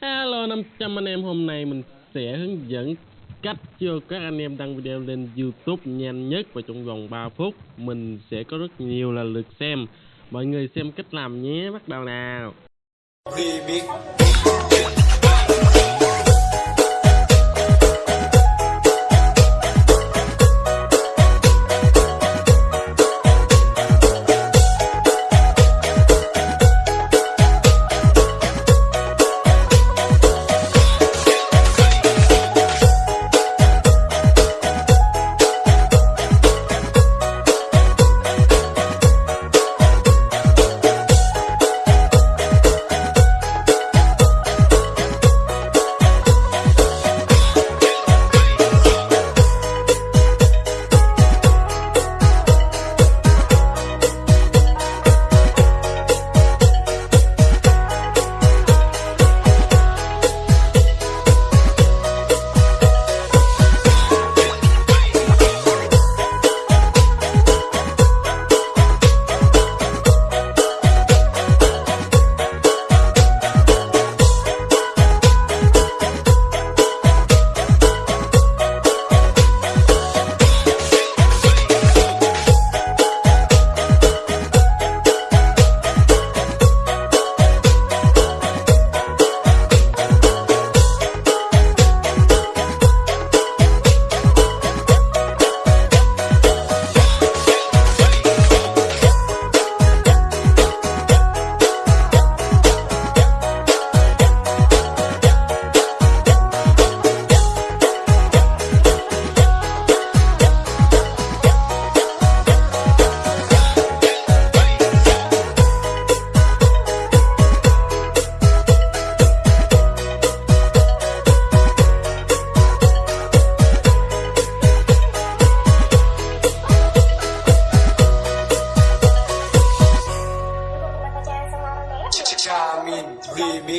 Hello 500 anh em. Hôm nay mình sẽ hướng dẫn cách cho các anh em đăng video lên YouTube nhanh nhất và trong vòng 3 phút. Mình sẽ có rất nhiều là lượt xem. Mọi người xem cách làm nhé. Bắt đầu nào.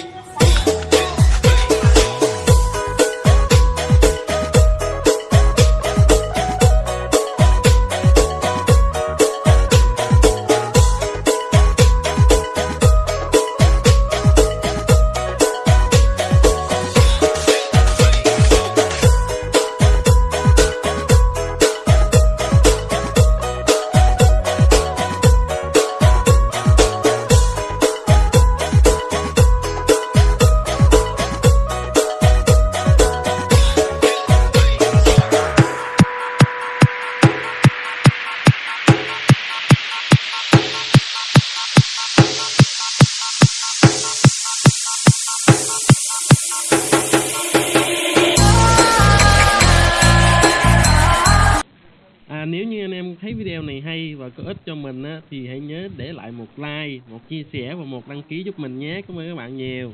Big. Thấy video này hay và có ích cho mình á, thì hãy nhớ để lại một like, một chia sẻ và một đăng ký giúp mình nhé. Cảm ơn các bạn nhiều.